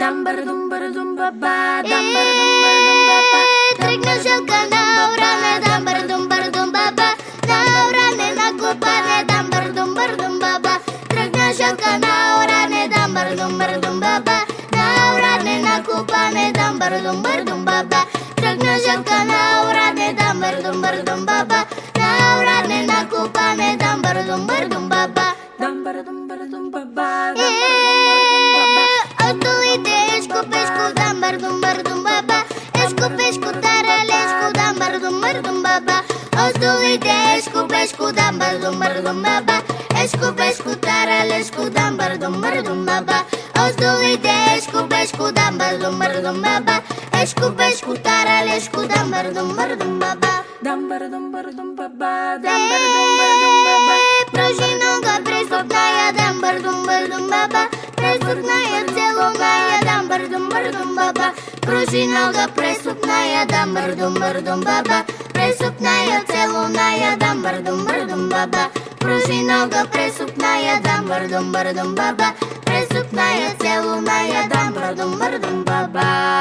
Дамбара думбара думба ба Дамбара думбара думба ба Тръгна жълка на уране Дамбара думбара думба ба На уране на купане Дамбара думбара думба ба Тръгна жълка на уране Дамбара думбара думба ба На уране на купане Дамбара думбара думба ба pesco, dambar, dumbar, dumbaba Esco, pesco, taralesco, dambar, dumbar, dumbaba Ozdulite, esco, pesco, dambar, dumbar, dumbaba Esco, pesco, taralesco, dambar, dumbar, dumbaba Ozdulite, esco, pesco, dambar, dumbar, dumbaba Esco, pesco, taralesco, dambar, dumbar, dumbaba Dambar, dumbar, dumbaba, dambar, dumbar, dumbaba Прожи много преступная, дамбар, думбар, думбаба Преступная цель Движи нога през сукная, да мърдум, баба През сукная, целуная, да мърдум, мърдум, баба Пружи нога през сукная, да мърдум, мърдум, баба През сукная, целуная, да мърдум, мърдум, баба